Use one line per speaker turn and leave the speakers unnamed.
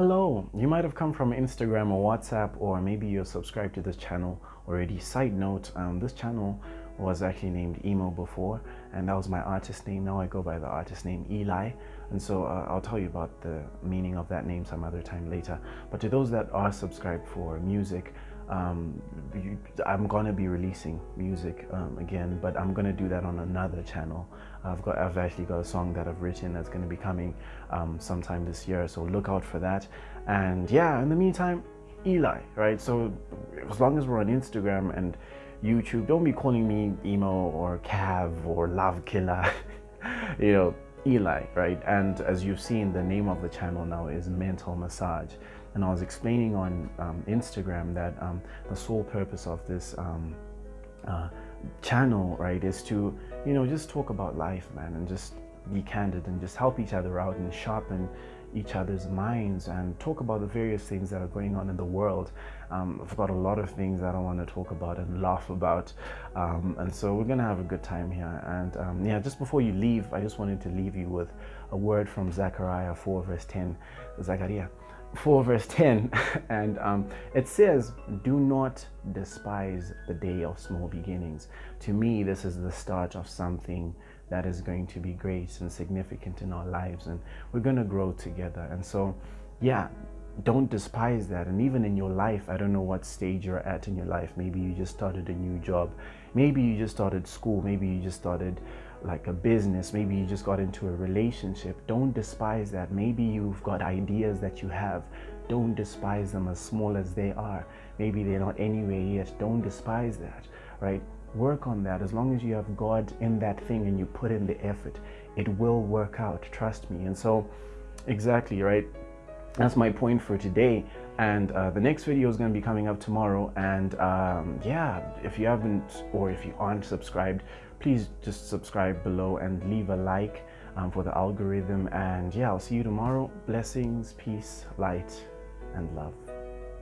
Hello, you might have come from Instagram or WhatsApp or maybe you're subscribed to this channel already. Side note, um, this channel was actually named Emo before and that was my artist name. Now I go by the artist name Eli and so uh, I'll tell you about the meaning of that name some other time later. But to those that are subscribed for music, um, I'm gonna be releasing music um, again, but I'm gonna do that on another channel. I've got, I've actually got a song that I've written that's gonna be coming um, sometime this year, so look out for that. And yeah, in the meantime, Eli, right? So as long as we're on Instagram and YouTube, don't be calling me emo or cav or love killer, you know, Eli, right? And as you've seen, the name of the channel now is Mental Massage and I was explaining on um, Instagram that um, the sole purpose of this um, uh, channel, right, is to, you know, just talk about life, man, and just be candid and just help each other out and sharpen each other's minds and talk about the various things that are going on in the world. Um, I've got a lot of things that I want to talk about and laugh about. Um, and so we're going to have a good time here. And um, yeah, just before you leave, I just wanted to leave you with a word from Zechariah 4 verse 10. Zechariah 4 verse 10 and um, it says do not despise the day of small beginnings. To me this is the start of something that is going to be great and significant in our lives and we're going to grow together. And so yeah don't despise that. And even in your life i don't know what stage you're at in your life. Maybe you just started a new job. Maybe you just started school. Maybe you just started like a business, maybe you just got into a relationship, don't despise that. Maybe you've got ideas that you have. Don't despise them as small as they are. Maybe they're not anywhere yet. Don't despise that, right? Work on that. As long as you have God in that thing and you put in the effort, it will work out. Trust me. And so, exactly, right? That's my point for today. And uh, the next video is going to be coming up tomorrow. And um, yeah, if you haven't or if you aren't subscribed, please just subscribe below and leave a like um, for the algorithm. And yeah i'll see you tomorrow. Blessings peace light and love